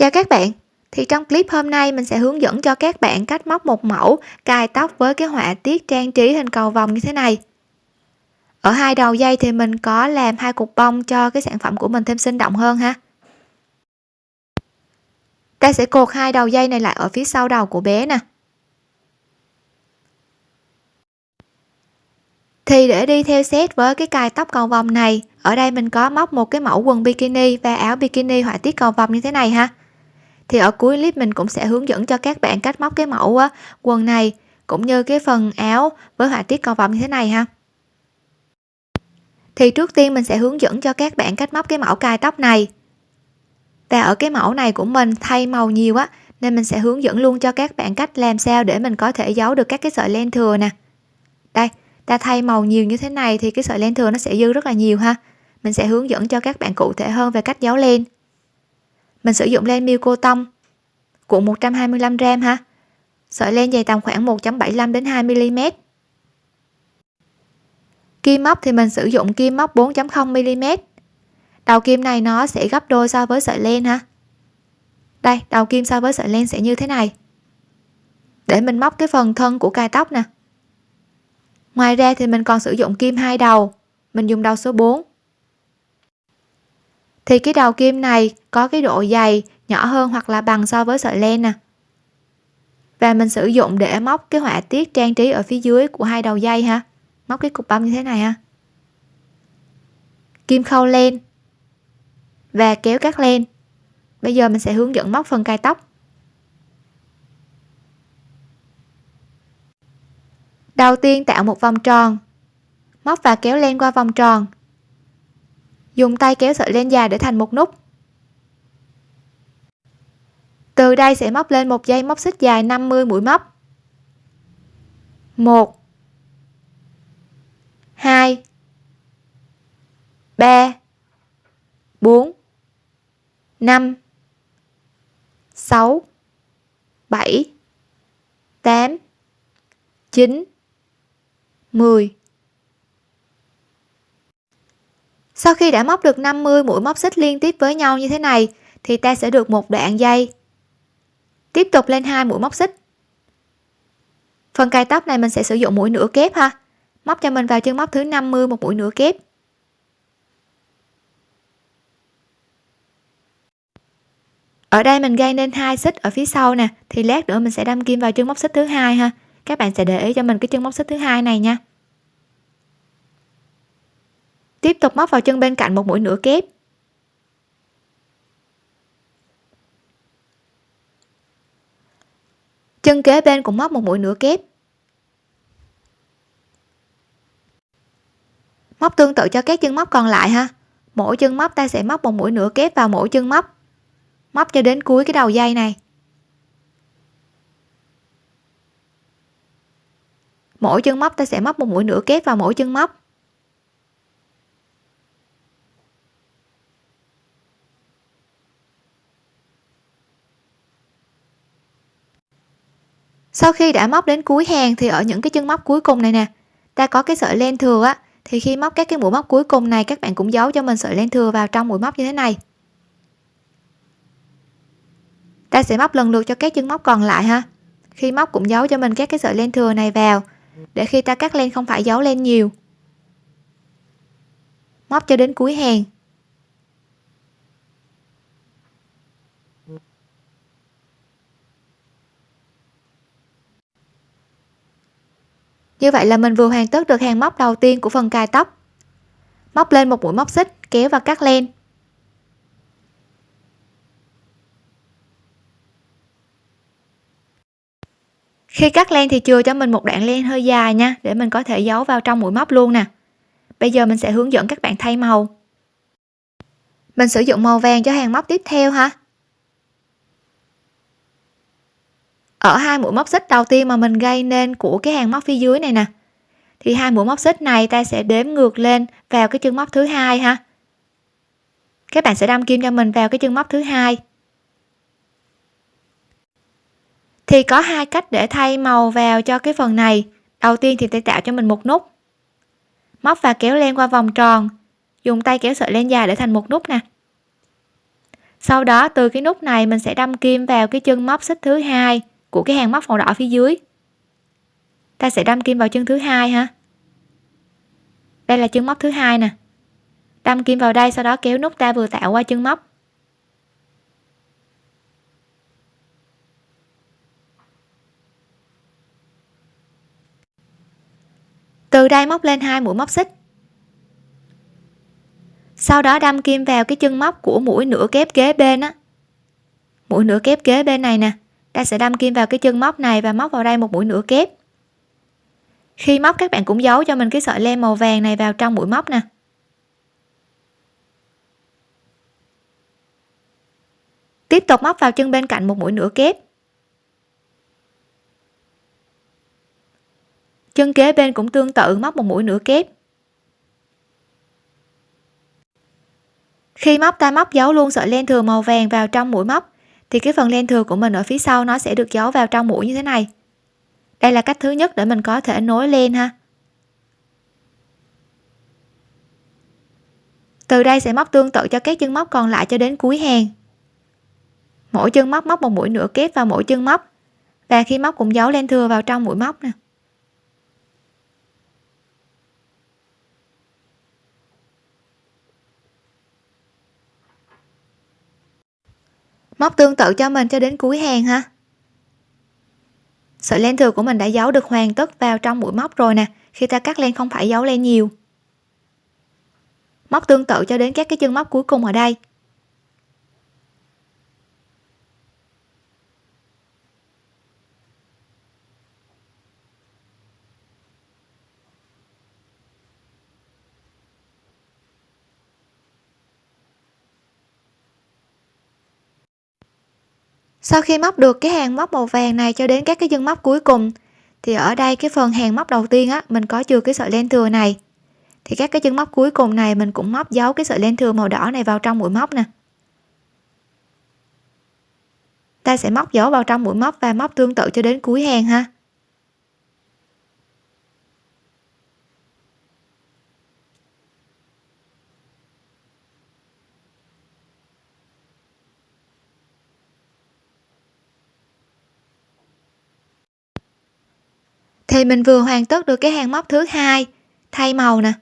Chào các bạn, thì trong clip hôm nay mình sẽ hướng dẫn cho các bạn cách móc một mẫu cài tóc với cái họa tiết trang trí hình cầu vòng như thế này. Ở hai đầu dây thì mình có làm hai cục bông cho cái sản phẩm của mình thêm sinh động hơn ha. Ta sẽ cột hai đầu dây này lại ở phía sau đầu của bé nè. Thì để đi theo set với cái cài tóc cầu vòng này, ở đây mình có móc một cái mẫu quần bikini và áo bikini họa tiết cầu vòng như thế này ha thì ở cuối clip mình cũng sẽ hướng dẫn cho các bạn cách móc cái mẫu quần này, cũng như cái phần áo với họa tiết cầu vòng như thế này ha. Thì trước tiên mình sẽ hướng dẫn cho các bạn cách móc cái mẫu cài tóc này. Và ở cái mẫu này của mình thay màu nhiều á, nên mình sẽ hướng dẫn luôn cho các bạn cách làm sao để mình có thể giấu được các cái sợi len thừa nè. Đây, ta thay màu nhiều như thế này thì cái sợi len thừa nó sẽ dư rất là nhiều ha. Mình sẽ hướng dẫn cho các bạn cụ thể hơn về cách giấu len mình sử dụng len miêu cô tông cuộn 125g ha sợi len dày tầm khoảng 1.75 đến 2 mm kim móc thì mình sử dụng kim móc 4.0 mm đầu kim này nó sẽ gấp đôi so với sợi len ha đây, đầu kim so với sợi len sẽ như thế này. Để mình móc cái phần thân của cài tóc nè. Ngoài ra thì mình còn sử dụng kim hai đầu. Mình dùng đầu số 4 thì cái đầu kim này có cái độ dày nhỏ hơn hoặc là bằng so với sợi len nè và mình sử dụng để móc cái họa tiết trang trí ở phía dưới của hai đầu dây ha. Móc cái cục bông như thế này ha. Kim khâu len. Và kéo các len. Bây giờ mình sẽ hướng dẫn móc phần cài tóc. Đầu tiên tạo một vòng tròn. Móc và kéo len qua vòng tròn dùng tay kéo sợi len dài để thành một nút. Từ đây sẽ móc lên một dây móc xích dài 50 mũi móc. 1 2 3 4 5 6 7 8 9 10 sau khi đã móc được 50 mũi móc xích liên tiếp với nhau như thế này, thì ta sẽ được một đoạn dây. Tiếp tục lên hai mũi móc xích. Phần cài tóc này mình sẽ sử dụng mũi nửa kép ha. Móc cho mình vào chân móc thứ 50 một mũi nửa kép. Ở đây mình gây nên hai xích ở phía sau nè, thì lát nữa mình sẽ đâm kim vào chân móc xích thứ hai ha. Các bạn sẽ để ý cho mình cái chân móc xích thứ hai này nha tiếp tục móc vào chân bên cạnh một mũi nửa kép. Chân kế bên cũng móc một mũi nửa kép. Móc tương tự cho các chân móc còn lại ha. Mỗi chân móc ta sẽ móc một mũi nửa kép vào mỗi chân móc. Móc cho đến cuối cái đầu dây này. Mỗi chân móc ta sẽ móc một mũi nửa kép vào mỗi chân móc. Sau khi đã móc đến cuối hàng thì ở những cái chân móc cuối cùng này nè, ta có cái sợi len thừa á, thì khi móc các cái mũi móc cuối cùng này, các bạn cũng giấu cho mình sợi len thừa vào trong mũi móc như thế này. Ta sẽ móc lần lượt cho các chân móc còn lại ha. Khi móc cũng giấu cho mình các cái sợi len thừa này vào, để khi ta cắt len không phải giấu len nhiều. Móc cho đến cuối hàng. Như vậy là mình vừa hoàn tất được hàng móc đầu tiên của phần cài tóc. Móc lên một mũi móc xích, kéo và cắt len. Khi cắt len thì chừa cho mình một đoạn len hơi dài nha, để mình có thể giấu vào trong mũi móc luôn nè. Bây giờ mình sẽ hướng dẫn các bạn thay màu. Mình sử dụng màu vàng cho hàng móc tiếp theo ha. Ở hai mũi móc xích đầu tiên mà mình gây nên của cái hàng móc phía dưới này nè. Thì hai mũi móc xích này ta sẽ đếm ngược lên vào cái chân móc thứ hai ha. Các bạn sẽ đâm kim cho mình vào cái chân móc thứ hai. Thì có hai cách để thay màu vào cho cái phần này. Đầu tiên thì ta tạo cho mình một nút. Móc và kéo len qua vòng tròn. Dùng tay kéo sợi len dài để thành một nút nè. Sau đó, từ cái nút này mình sẽ đâm kim vào cái chân móc xích thứ hai của cái hàng móc màu đỏ phía dưới. Ta sẽ đâm kim vào chân thứ hai ha. Đây là chân móc thứ hai nè. Đâm kim vào đây, sau đó kéo nút ta vừa tạo qua chân móc. Từ đây móc lên hai mũi móc xích. Sau đó đâm kim vào cái chân móc của mũi nửa kép kế bên á. Mũi nửa kép kế bên này nè ta sẽ đâm kim vào cái chân móc này và móc vào đây một mũi nửa kép. Khi móc, các bạn cũng giấu cho mình cái sợi len màu vàng này vào trong mũi móc nè. Tiếp tục móc vào chân bên cạnh một mũi nửa kép. Chân kế bên cũng tương tự, móc một mũi nửa kép. Khi móc, ta móc giấu luôn sợi len thừa màu vàng vào trong mũi móc thì cái phần len thừa của mình ở phía sau nó sẽ được giấu vào trong mũi như thế này. Đây là cách thứ nhất để mình có thể nối len ha. Từ đây sẽ móc tương tự cho các chân móc còn lại cho đến cuối hàng. Mỗi chân móc móc một mũi nửa kép vào mỗi chân móc. Và khi móc cũng giấu len thừa vào trong mũi móc nè. Móc tương tự cho mình cho đến cuối hàng ha. Sợi len thừa của mình đã giấu được hoàn tất vào trong mũi móc rồi nè. Khi ta cắt len không phải giấu len nhiều. Móc tương tự cho đến các cái chân móc cuối cùng ở đây. Sau khi móc được cái hàng móc màu vàng này cho đến các cái chân móc cuối cùng, thì ở đây cái phần hàng móc đầu tiên á, mình có chừa cái sợi len thừa này. Thì các cái chân móc cuối cùng này mình cũng móc dấu cái sợi len thừa màu đỏ này vào trong mũi móc nè. Ta sẽ móc dấu vào trong mũi móc và móc tương tự cho đến cuối hàng ha. Thì mình vừa hoàn tất được cái hàng móc thứ hai. Thay màu nè.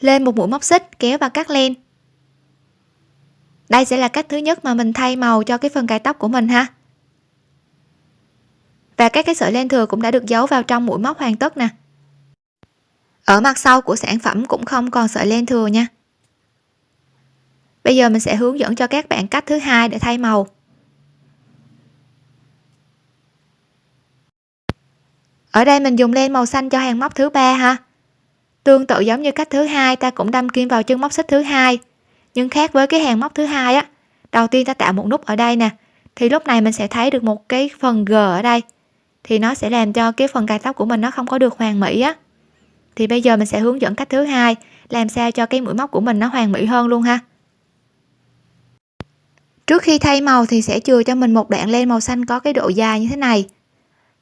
Lên một mũi móc xích, kéo và cắt len. Đây sẽ là cách thứ nhất mà mình thay màu cho cái phần cài tóc của mình ha. Và các cái sợi len thừa cũng đã được giấu vào trong mũi móc hoàn tất nè. Ở mặt sau của sản phẩm cũng không còn sợi len thừa nha. Bây giờ mình sẽ hướng dẫn cho các bạn cách thứ hai để thay màu. Ở đây mình dùng len màu xanh cho hàng móc thứ ba ha. Tương tự giống như cách thứ hai, ta cũng đâm kim vào chân móc xích thứ hai. Nhưng khác với cái hàng móc thứ hai á, đầu tiên ta tạo một nút ở đây nè, thì lúc này mình sẽ thấy được một cái phần g ở đây. Thì nó sẽ làm cho cái phần cài tóc của mình nó không có được hoàn mỹ á. Thì bây giờ mình sẽ hướng dẫn cách thứ hai, làm sao cho cái mũi móc của mình nó hoàn mỹ hơn luôn ha. Trước khi thay màu thì sẽ chừa cho mình một đoạn len màu xanh có cái độ dài như thế này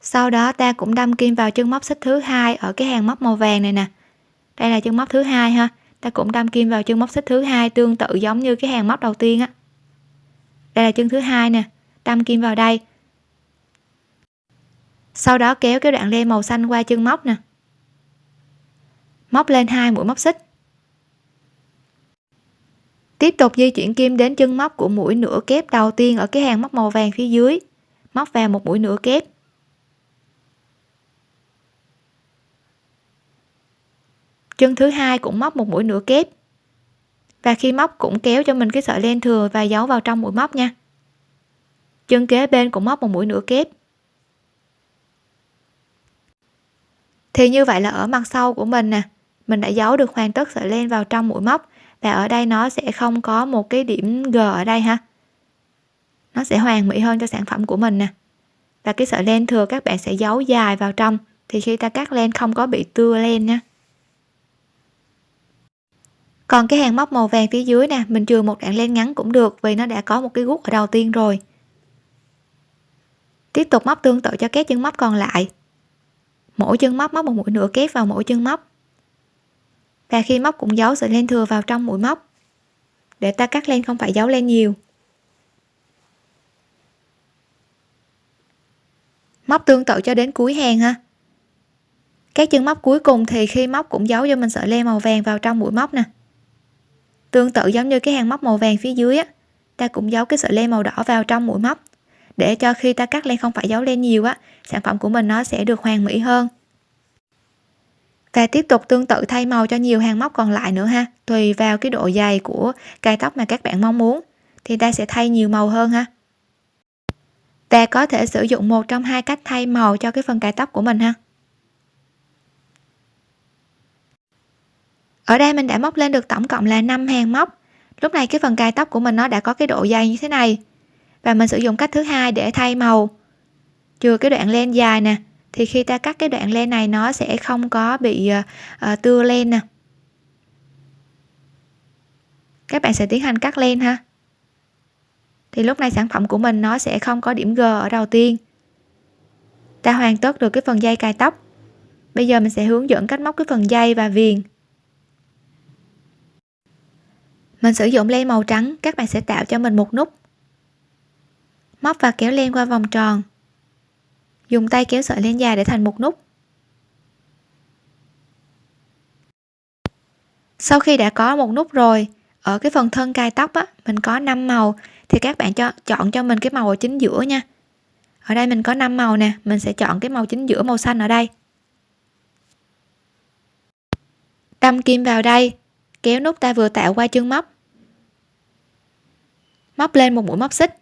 sau đó ta cũng đâm kim vào chân móc xích thứ hai ở cái hàng móc màu vàng này nè. Đây là chân móc thứ hai ha. Ta cũng đâm kim vào chân móc xích thứ hai tương tự giống như cái hàng móc đầu tiên á. Đây là chân thứ hai nè. Đâm kim vào đây. Sau đó kéo cái đoạn len màu xanh qua chân móc nè. Móc lên hai mũi móc xích. Tiếp tục di chuyển kim đến chân móc của mũi nửa kép đầu tiên ở cái hàng móc màu vàng phía dưới. Móc vào một mũi nửa kép. Chân thứ hai cũng móc một mũi nửa kép. Và khi móc cũng kéo cho mình cái sợi len thừa và giấu vào trong mũi móc nha. Chân kế bên cũng móc một mũi nửa kép. Thì như vậy là ở mặt sau của mình nè, mình đã giấu được hoàn tất sợi len vào trong mũi móc và ở đây nó sẽ không có một cái điểm g ở đây ha. Nó sẽ hoàn mỹ hơn cho sản phẩm của mình nè. Và cái sợi len thừa các bạn sẽ giấu dài vào trong thì khi ta cắt len không có bị tưa len nha còn cái hàng móc màu vàng phía dưới nè, mình chừa một đoạn len ngắn cũng được vì nó đã có một cái gút ở đầu tiên rồi. Tiếp tục móc tương tự cho các chân móc còn lại. Mỗi chân móc móc một mũi nửa kép vào mỗi chân móc. Và khi móc cũng giấu sợi len thừa vào trong mũi móc. Để ta cắt len không phải giấu len nhiều. Móc tương tự cho đến cuối hàng ha. Các chân móc cuối cùng thì khi móc cũng giấu cho mình sợi len màu vàng vào trong mũi móc nè tương tự giống như cái hàng móc màu vàng phía dưới á, ta cũng giấu cái sợi len màu đỏ vào trong mũi móc. Để cho khi ta cắt len không phải giấu len nhiều á, sản phẩm của mình nó sẽ được hoàn mỹ hơn. Và tiếp tục tương tự thay màu cho nhiều hàng móc còn lại nữa ha, tùy vào cái độ dày của cài tóc mà các bạn mong muốn, thì ta sẽ thay nhiều màu hơn ha. Và có thể sử dụng một trong hai cách thay màu cho cái phần cài tóc của mình ha. Ở đây mình đã móc lên được tổng cộng là 5 hàng móc. Lúc này cái phần cài tóc của mình nó đã có cái độ dày như thế này. Và mình sử dụng cách thứ hai để thay màu. Chừa cái đoạn len dài nè. Thì khi ta cắt cái đoạn len này nó sẽ không có bị uh, tưa len nè. Các bạn sẽ tiến hành cắt len ha. Thì lúc này sản phẩm của mình nó sẽ không có điểm G ở đầu tiên. Ta hoàn tất được cái phần dây cài tóc. Bây giờ mình sẽ hướng dẫn cách móc cái phần dây và viền mình sử dụng len màu trắng, các bạn sẽ tạo cho mình một nút. Móc và kéo len qua vòng tròn. Dùng tay kéo sợi len dài để thành một nút. Sau khi đã có một nút rồi, ở cái phần thân cài tóc á, mình có 5 màu, thì các bạn cho, chọn cho mình cái màu ở chính giữa nha. Ở đây mình có 5 màu nè, mình sẽ chọn cái màu chính giữa màu xanh ở đây. Đâm kim vào đây kéo nút ta vừa tạo qua chân móc. Móc lên một mũi móc xích.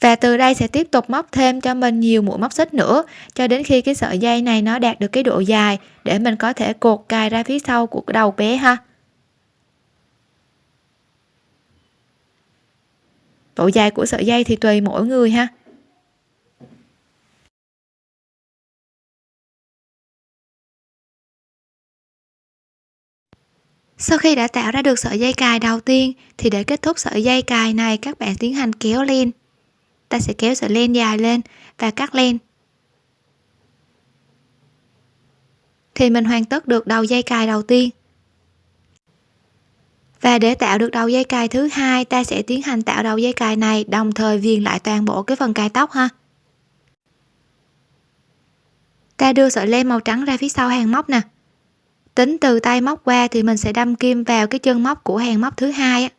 Và từ đây sẽ tiếp tục móc thêm cho mình nhiều mũi móc xích nữa, cho đến khi cái sợi dây này nó đạt được cái độ dài, để mình có thể cột cài ra phía sau của đầu bé ha. Độ dài của sợi dây thì tùy mỗi người ha. Sau khi đã tạo ra được sợi dây cài đầu tiên, thì để kết thúc sợi dây cài này, các bạn tiến hành kéo lên ta sẽ kéo sợi len dài lên và cắt len. Thì mình hoàn tất được đầu dây cài đầu tiên. Và để tạo được đầu dây cài thứ hai, ta sẽ tiến hành tạo đầu dây cài này, đồng thời viền lại toàn bộ cái phần cài tóc ha. Ta đưa sợi len màu trắng ra phía sau hàng móc nè tính từ tay móc qua thì mình sẽ đâm kim vào cái chân móc của hàng móc thứ hai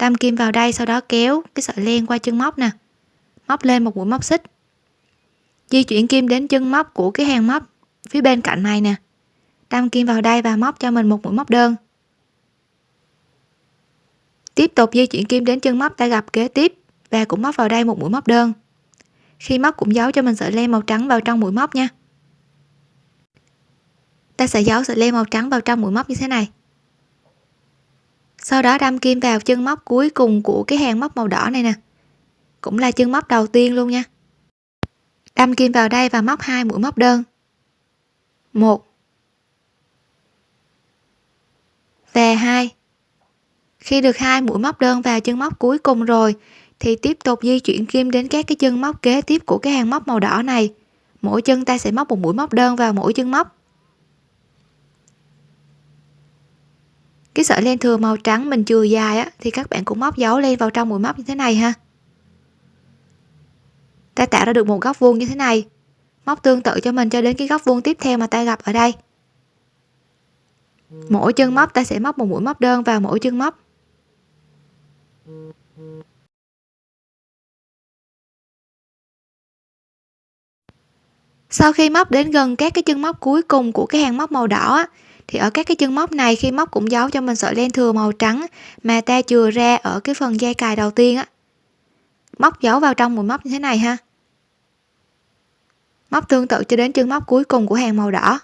đâm kim vào đây, sau đó kéo cái sợi len qua chân móc nè. Móc lên một mũi móc xích. Di chuyển kim đến chân móc của cái hàng móc phía bên cạnh này nè. Đâm kim vào đây và móc cho mình một mũi móc đơn. Tiếp tục di chuyển kim đến chân móc ta gặp kế tiếp và cũng móc vào đây một mũi móc đơn. Khi móc cũng giấu cho mình sợi len màu trắng vào trong mũi móc nha ta sẽ giấu sợi len màu trắng vào trong mũi móc như thế này. Sau đó đâm kim vào chân móc cuối cùng của cái hàng móc màu đỏ này nè. Cũng là chân móc đầu tiên luôn nha. Đâm kim vào đây và móc hai mũi móc đơn. Một. Và hai. Khi được hai mũi móc đơn vào chân móc cuối cùng rồi, thì tiếp tục di chuyển kim đến các cái chân móc kế tiếp của cái hàng móc màu đỏ này. Mỗi chân ta sẽ móc một mũi móc đơn vào mỗi chân móc. Cái sợi len thừa màu trắng mình chừa dài á thì các bạn cũng móc dấu lên vào trong mũi móc như thế này ha. Ta tạo ra được một góc vuông như thế này. Móc tương tự cho mình cho đến cái góc vuông tiếp theo mà ta gặp ở đây. Mỗi chân móc ta sẽ móc một mũi móc đơn vào mỗi chân móc. Sau khi móc đến gần các cái chân móc cuối cùng của cái hàng móc màu đỏ á, thì ở các cái chân móc này, khi móc cũng giấu cho mình sợi len thừa màu trắng mà ta chừa ra ở cái phần dây cài đầu tiên á. Móc giấu vào trong mũi móc như thế này ha. Móc tương tự cho đến chân móc cuối cùng của hàng màu đỏ.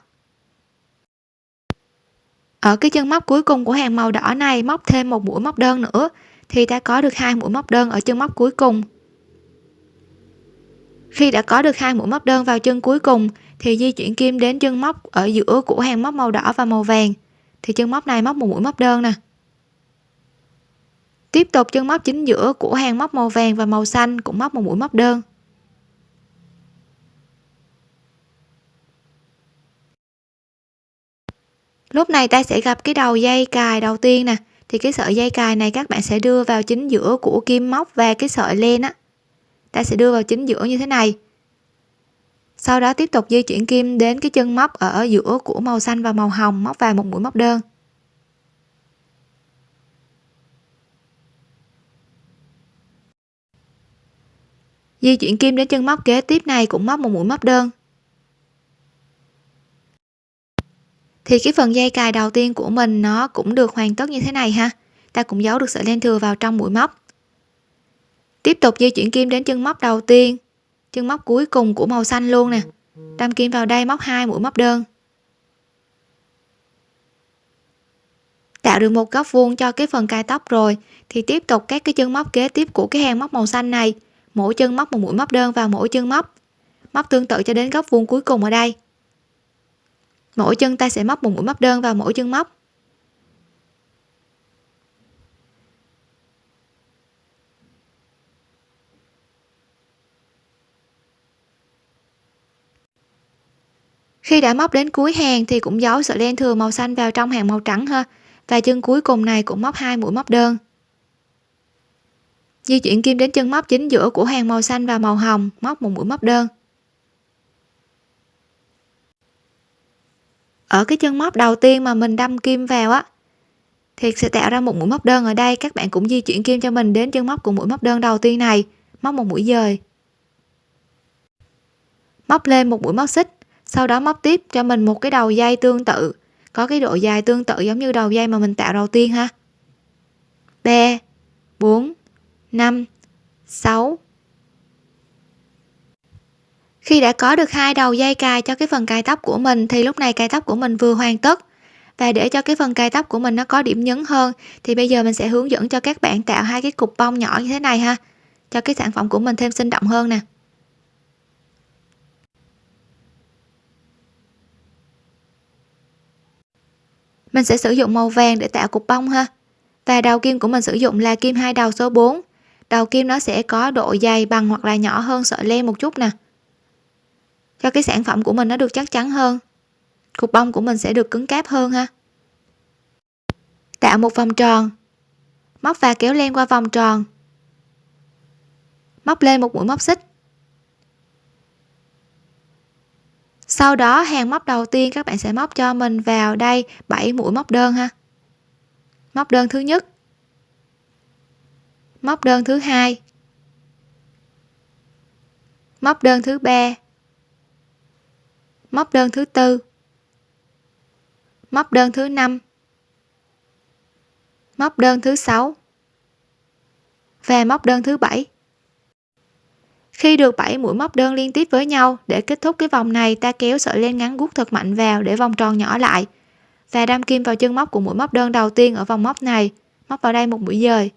Ở cái chân móc cuối cùng của hàng màu đỏ này, móc thêm một mũi móc đơn nữa, thì ta có được hai mũi móc đơn ở chân móc cuối cùng. Khi đã có được hai mũi móc đơn vào chân cuối cùng thì di chuyển kim đến chân móc ở giữa của hàng móc màu đỏ và màu vàng. Thì chân móc này móc một mũi móc đơn nè. Tiếp tục chân móc chính giữa của hàng móc màu vàng và màu xanh cũng móc một mũi móc đơn. Lúc này ta sẽ gặp cái đầu dây cài đầu tiên nè. Thì cái sợi dây cài này các bạn sẽ đưa vào chính giữa của kim móc và cái sợi len á. Ta sẽ đưa vào chính giữa như thế này sau đó tiếp tục di chuyển kim đến cái chân móc ở giữa của màu xanh và màu hồng, móc vào một mũi móc đơn. Di chuyển kim đến chân móc kế tiếp này cũng móc một mũi móc đơn. Thì cái phần dây cài đầu tiên của mình nó cũng được hoàn tất như thế này ha. Ta cũng giấu được sợi len thừa vào trong mũi móc. Tiếp tục di chuyển kim đến chân móc đầu tiên chân móc cuối cùng của màu xanh luôn nè. Đâm kim vào đây móc hai mũi móc đơn. Tạo được một góc vuông cho cái phần cài tóc rồi, thì tiếp tục các cái chân móc kế tiếp của cái hàng móc màu xanh này. Mỗi chân móc một mũi móc đơn vào mỗi chân móc. Móc tương tự cho đến góc vuông cuối cùng ở đây. Mỗi chân ta sẽ móc một mũi móc đơn vào mỗi chân móc. Khi đã móc đến cuối hàng thì cũng giấu sợi len thừa màu xanh vào trong hàng màu trắng ha. Và chân cuối cùng này cũng móc hai mũi móc đơn. Di chuyển kim đến chân móc chính giữa của hàng màu xanh và màu hồng, móc một mũi móc đơn. Ở cái chân móc đầu tiên mà mình đâm kim vào á, thì sẽ tạo ra một mũi móc đơn ở đây. Các bạn cũng di chuyển kim cho mình đến chân móc của mũi móc đơn đầu tiên này, móc một mũi dời. Móc lên một mũi móc xích sau đó móc tiếp cho mình một cái đầu dây tương tự. Có cái độ dài tương tự giống như đầu dây mà mình tạo đầu tiên ha. 3 4 5 6 khi đã có được hai đầu dây cài cho cái phần cài tóc của mình thì lúc này cài tóc của mình vừa hoàn tất. Và để cho cái phần cài tóc của mình nó có điểm nhấn hơn thì bây giờ mình sẽ hướng dẫn cho các bạn tạo hai cái cục bông nhỏ như thế này ha, cho cái sản phẩm của mình thêm sinh động hơn nè. Mình sẽ sử dụng màu vàng để tạo cục bông ha. Và đầu kim của mình sử dụng là kim hai đầu số 4 đầu kim nó sẽ có độ dày bằng hoặc là nhỏ hơn sợi len một chút nè. Cho cái sản phẩm của mình nó được chắc chắn hơn. Cục bông của mình sẽ được cứng cáp hơn ha. Tạo một vòng tròn. Móc và kéo len qua vòng tròn. Móc lên một mũi móc xích. Sau đó, hàng móc đầu tiên các bạn sẽ móc cho mình vào đây 7 mũi móc đơn ha. Móc đơn thứ nhất. Móc đơn thứ hai. Móc đơn thứ ba. Móc đơn thứ tư. Móc đơn thứ năm. Móc đơn thứ sáu. Và móc đơn thứ bảy khi được 7 mũi móc đơn liên tiếp với nhau, để kết thúc cái vòng này, ta kéo sợi len ngắn guốc thật mạnh vào để vòng tròn nhỏ lại. Và đâm kim vào chân móc của mũi móc đơn đầu tiên ở vòng móc này. Móc vào đây một mũi dời.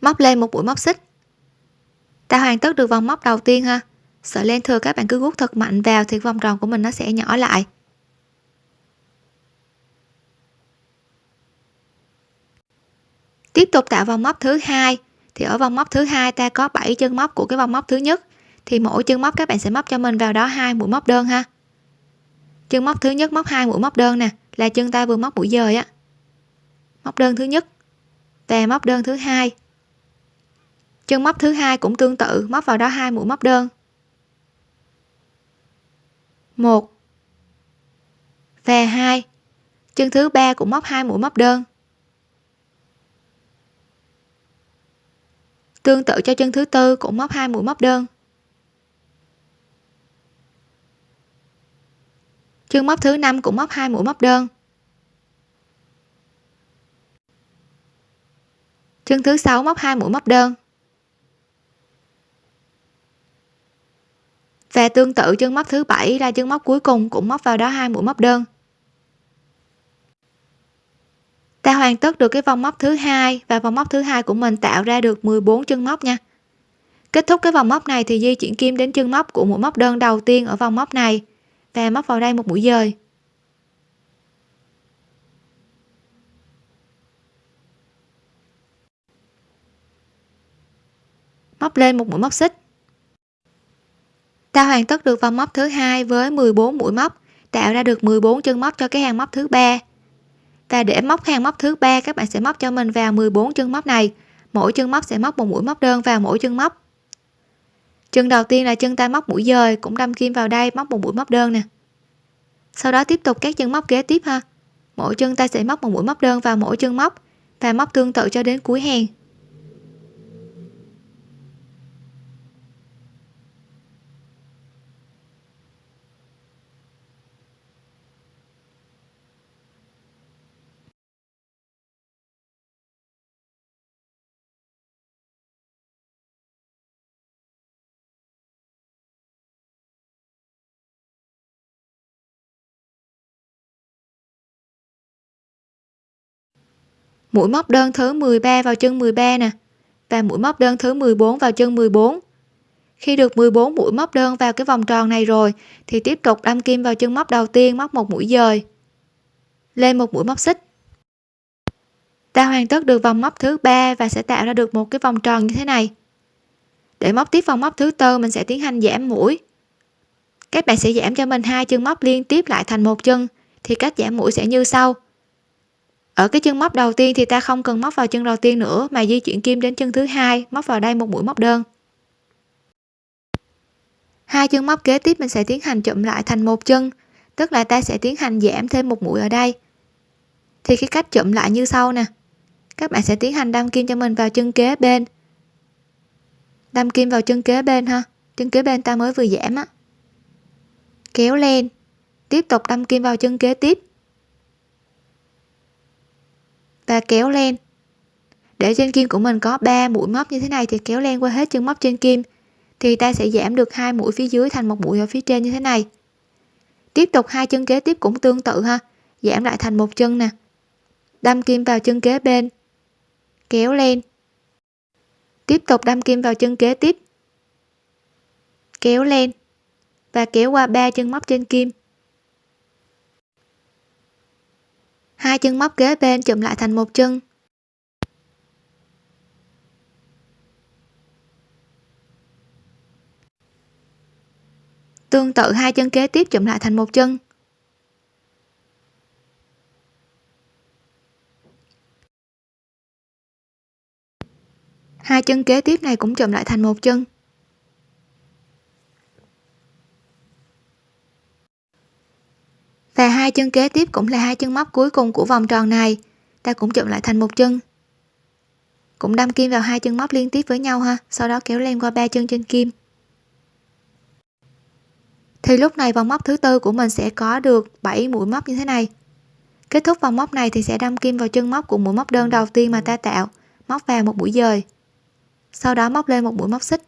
Móc lên một mũi móc xích. Ta hoàn tất được vòng móc đầu tiên ha. Sợi len thừa các bạn cứ guốc thật mạnh vào thì vòng tròn của mình nó sẽ nhỏ lại. Tiếp tục tạo vòng móc thứ hai. Thì ở vòng móc thứ hai ta có 7 chân móc của cái vòng móc thứ nhất. Thì mỗi chân móc các bạn sẽ móc cho mình vào đó hai mũi móc đơn ha. Chân móc thứ nhất móc hai mũi móc đơn nè, là chân ta vừa móc mũi dời á. Móc đơn thứ nhất và móc đơn thứ hai. Chân móc thứ hai cũng tương tự, móc vào đó hai mũi móc đơn. Một và hai. Chân thứ ba cũng móc hai mũi móc đơn. Tương tự cho chân thứ tư cũng móc hai mũi móc đơn. Chân móc thứ năm cũng móc hai mũi móc đơn. Chân thứ sáu móc hai mũi móc đơn. Và tương tự chân móc thứ bảy là chân móc cuối cùng cũng móc vào đó hai mũi móc đơn. Ta hoàn tất được cái vòng móc thứ hai và vòng móc thứ hai của mình tạo ra được 14 chân móc nha. Kết thúc cái vòng móc này thì di chuyển kim đến chân móc của mũi móc đơn đầu tiên ở vòng móc này và móc vào đây một mũi dời. Móc lên một mũi móc xích. Ta hoàn tất được vòng móc thứ hai với 14 mũi móc, tạo ra được 14 chân móc cho cái hàng móc thứ ba và để móc hàng móc thứ ba, các bạn sẽ móc cho mình vào 14 chân móc này. Mỗi chân móc sẽ móc một mũi móc đơn vào mỗi chân móc. Chân đầu tiên là chân ta móc mũi dời, cũng đâm kim vào đây, móc một mũi móc đơn nè. Sau đó tiếp tục các chân móc kế tiếp ha. Mỗi chân ta sẽ móc một mũi móc đơn vào mỗi chân móc và móc tương tự cho đến cuối hàng mũi móc đơn thứ 13 vào chân 13 nè, và mũi móc đơn thứ 14 vào chân 14 khi được 14 mũi móc đơn vào cái vòng tròn này rồi, thì tiếp tục đâm kim vào chân móc đầu tiên móc một mũi dời. Lên một mũi móc xích. Ta hoàn tất được vòng móc thứ ba và sẽ tạo ra được một cái vòng tròn như thế này. Để móc tiếp vòng móc thứ tư, mình sẽ tiến hành giảm mũi. Các bạn sẽ giảm cho mình hai chân móc liên tiếp lại thành một chân, thì cách giảm mũi sẽ như sau ở cái chân móc đầu tiên thì ta không cần móc vào chân đầu tiên nữa, mà di chuyển kim đến chân thứ hai, móc vào đây một mũi móc đơn. Hai chân móc kế tiếp mình sẽ tiến hành chụm lại thành một chân, tức là ta sẽ tiến hành giảm thêm một mũi ở đây. Thì cái cách chụm lại như sau nè. Các bạn sẽ tiến hành đâm kim cho mình vào chân kế bên. Đâm kim vào chân kế bên ha. Chân kế bên ta mới vừa giảm á. Kéo lên. Tiếp tục đâm kim vào chân kế tiếp và kéo len để trên kim của mình có 3 mũi móc như thế này thì kéo len qua hết chân móc trên kim, thì ta sẽ giảm được hai mũi phía dưới thành một mũi ở phía trên như thế này. Tiếp tục hai chân kế tiếp cũng tương tự ha, giảm lại thành một chân nè. Đâm kim vào chân kế bên, kéo lên. Tiếp tục đâm kim vào chân kế tiếp, kéo lên và kéo qua ba chân móc trên kim. Hai chân móc kế bên chụm lại thành một chân. Tương tự hai chân kế tiếp chụm lại thành một chân. Hai chân kế tiếp này cũng chụm lại thành một chân. Và hai chân kế tiếp cũng là hai chân móc cuối cùng của vòng tròn này. Ta cũng chụm lại thành một chân. Cũng đâm kim vào hai chân móc liên tiếp với nhau ha. Sau đó kéo len qua ba chân trên kim. Thì lúc này vòng móc thứ tư của mình sẽ có được 7 mũi móc như thế này. Kết thúc vòng móc này thì sẽ đâm kim vào chân móc của mũi móc đơn đầu tiên mà ta tạo, móc vào một mũi dời. Sau đó móc lên một mũi móc xích.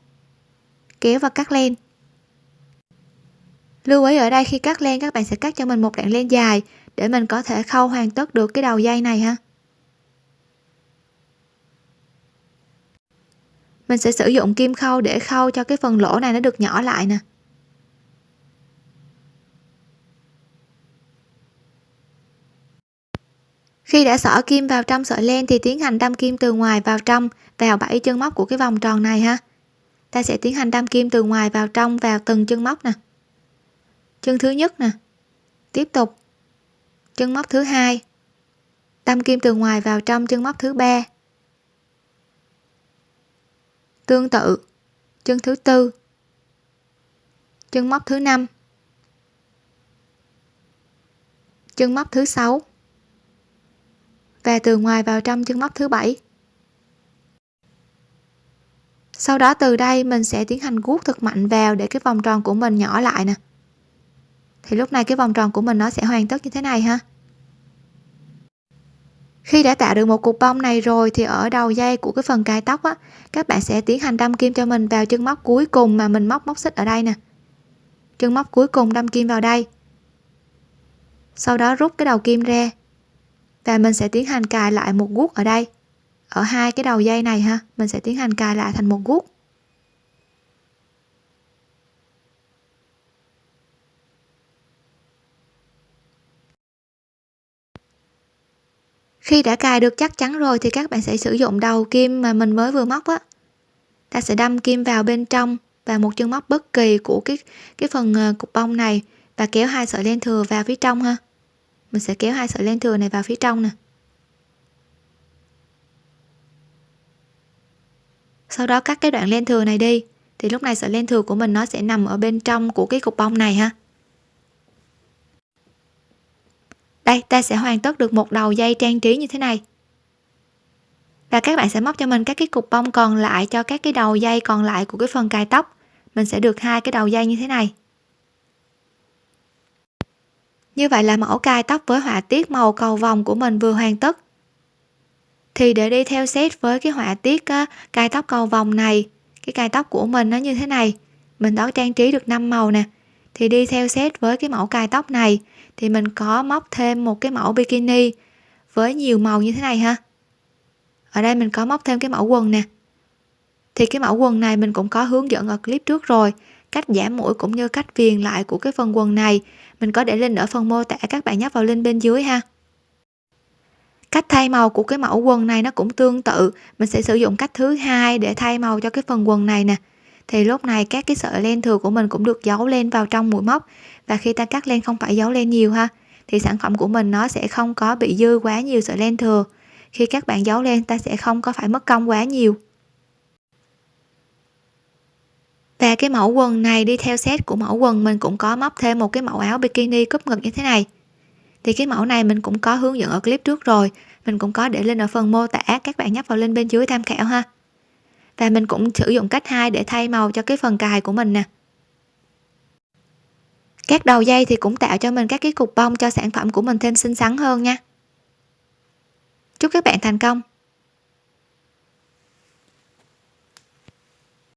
Kéo và cắt len lưu ý ở đây khi cắt len, các bạn sẽ cắt cho mình một đoạn len dài để mình có thể khâu hoàn tất được cái đầu dây này ha. Mình sẽ sử dụng kim khâu để khâu cho cái phần lỗ này nó được nhỏ lại nè. Khi đã xỏ kim vào trong sợi len thì tiến hành đâm kim từ ngoài vào trong, vào bảy chân móc của cái vòng tròn này ha. Ta sẽ tiến hành đâm kim từ ngoài vào trong, vào từng chân móc nè chân thứ nhất nè. Tiếp tục. Chân móc thứ hai. Đâm kim từ ngoài vào trong chân móc thứ ba. Tương tự. Chân thứ tư. Chân móc thứ năm. Chân móc thứ sáu. Và từ ngoài vào trong chân móc thứ bảy. Sau đó từ đây mình sẽ tiến hành guốc thật mạnh vào để cái vòng tròn của mình nhỏ lại nè thì lúc này cái vòng tròn của mình nó sẽ hoàn tất như thế này ha. Khi đã tạo được một cục bông này rồi thì ở đầu dây của cái phần cài tóc á, các bạn sẽ tiến hành đâm kim cho mình vào chân móc cuối cùng mà mình móc móc xích ở đây nè. Chân móc cuối cùng đâm kim vào đây. Sau đó rút cái đầu kim ra. Và mình sẽ tiến hành cài lại một guốc ở đây. Ở hai cái đầu dây này ha, mình sẽ tiến hành cài lại thành một guốc. Khi đã cài được chắc chắn rồi thì các bạn sẽ sử dụng đầu kim mà mình mới vừa móc á. Ta sẽ đâm kim vào bên trong và một chân móc bất kỳ của cái cái phần ờ, cục bông này và kéo hai sợi len thừa vào phía trong ha. Mình sẽ kéo hai sợi len thừa này vào phía trong nè. Sau đó cắt cái đoạn len thừa này đi, thì lúc này sợi len thừa của mình nó sẽ nằm ở bên trong của cái cục bông này ha. Đây, ta sẽ hoàn tất được một đầu dây trang trí như thế này. Và các bạn sẽ móc cho mình các cái cục bông còn lại cho các cái đầu dây còn lại của cái phần cài tóc. Mình sẽ được hai cái đầu dây như thế này. Như vậy là mẫu cài tóc với họa tiết màu cầu vòng của mình vừa hoàn tất. Thì để đi theo set với cái họa tiết cài tóc cầu vòng này, cái cài tóc của mình nó như thế này. Mình đã trang trí được 5 màu nè. Thì đi theo set với cái mẫu cài tóc này thì mình có móc thêm một cái mẫu bikini với nhiều màu như thế này ha. Ở đây mình có móc thêm cái mẫu quần nè. Thì cái mẫu quần này mình cũng có hướng dẫn ở clip trước rồi, cách giảm mũi cũng như cách viền lại của cái phần quần này. Mình có để link ở phần mô tả các bạn nhấp vào link bên dưới ha. Cách thay màu của cái mẫu quần này nó cũng tương tự. Mình sẽ sử dụng cách thứ hai để thay màu cho cái phần quần này nè thì lúc này các cái sợi len thừa của mình cũng được giấu lên vào trong mũi móc. Và khi ta cắt len không phải giấu len nhiều ha, thì sản phẩm của mình nó sẽ không có bị dư quá nhiều sợi len thừa. Khi các bạn giấu len, ta sẽ không có phải mất công quá nhiều. Và cái mẫu quần này đi theo set của mẫu quần, mình cũng có móc thêm một cái mẫu áo bikini cúp ngực như thế này. Thì cái mẫu này mình cũng có hướng dẫn ở clip trước rồi. Mình cũng có để lên ở phần mô tả, các bạn nhấp vào link bên dưới tham khảo ha và mình cũng sử dụng cách hai để thay màu cho cái phần cài của mình nè. Các đầu dây thì cũng tạo cho mình các cái cục bông cho sản phẩm của mình thêm xinh xắn hơn nha. Chúc các bạn thành công!